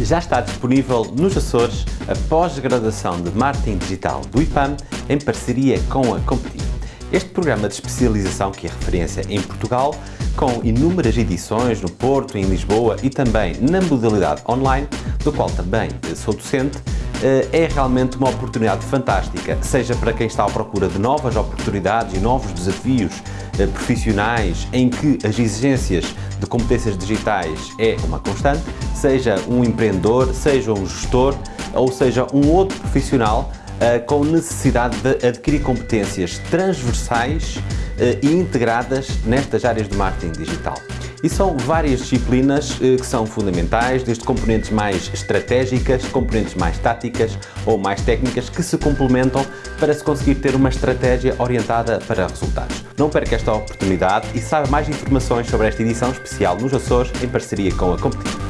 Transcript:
Já está disponível nos Açores a pós-graduação de Marketing Digital do IPAM em parceria com a Competi. Este programa de especialização, que é referência em Portugal, com inúmeras edições no Porto, em Lisboa e também na modalidade online, do qual também sou docente, eh, é realmente uma oportunidade fantástica, seja para quem está à procura de novas oportunidades e novos desafios profissionais em que as exigências de competências digitais é uma constante, seja um empreendedor, seja um gestor ou seja um outro profissional uh, com necessidade de adquirir competências transversais uh, e integradas nestas áreas de marketing digital. E são várias disciplinas uh, que são fundamentais, desde componentes mais estratégicas, componentes mais táticas ou mais técnicas que se complementam para se conseguir ter uma estratégia orientada para resultados. Não perca esta oportunidade e saiba mais informações sobre esta edição especial nos Açores em parceria com a Competitiva.